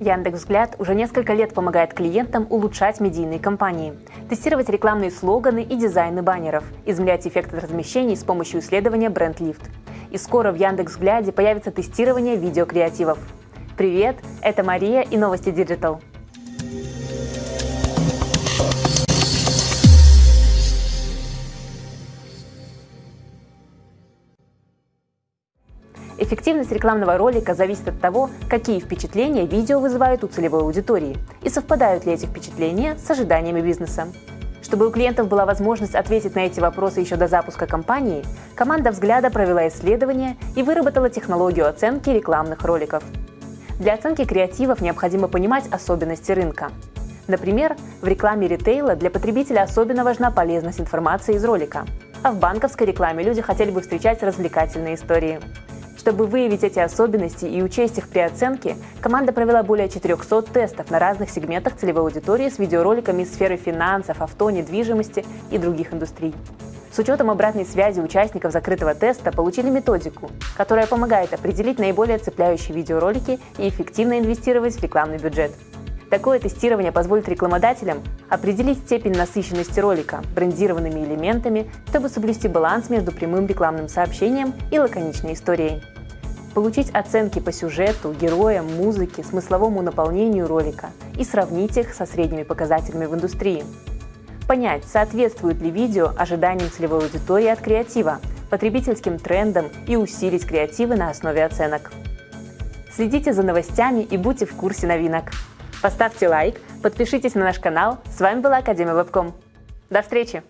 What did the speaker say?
Яндекс.Взгляд уже несколько лет помогает клиентам улучшать медийные кампании, тестировать рекламные слоганы и дизайны баннеров, измерять эффект размещений с помощью исследования BrandLift. И скоро в Яндекс.Взгляде появится тестирование видеокреативов. Привет, это Мария и новости Digital. Эффективность рекламного ролика зависит от того, какие впечатления видео вызывают у целевой аудитории и совпадают ли эти впечатления с ожиданиями бизнеса. Чтобы у клиентов была возможность ответить на эти вопросы еще до запуска кампании, команда «Взгляда» провела исследование и выработала технологию оценки рекламных роликов. Для оценки креативов необходимо понимать особенности рынка. Например, в рекламе ритейла для потребителя особенно важна полезность информации из ролика, а в банковской рекламе люди хотели бы встречать развлекательные истории. Чтобы выявить эти особенности и учесть их при оценке, команда провела более 400 тестов на разных сегментах целевой аудитории с видеороликами из сферы финансов, авто, недвижимости и других индустрий. С учетом обратной связи участников закрытого теста получили методику, которая помогает определить наиболее цепляющие видеоролики и эффективно инвестировать в рекламный бюджет. Такое тестирование позволит рекламодателям определить степень насыщенности ролика брендированными элементами, чтобы соблюсти баланс между прямым рекламным сообщением и лаконичной историей получить оценки по сюжету, героям, музыке, смысловому наполнению ролика и сравнить их со средними показателями в индустрии. Понять, соответствует ли видео ожиданиям целевой аудитории от креатива, потребительским трендам и усилить креативы на основе оценок. Следите за новостями и будьте в курсе новинок. Поставьте лайк, подпишитесь на наш канал. С вами была Академия Вебком. До встречи!